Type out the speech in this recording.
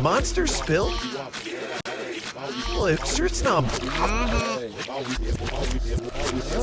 Monster spill? Lipster it's it's not. Mm-hmm.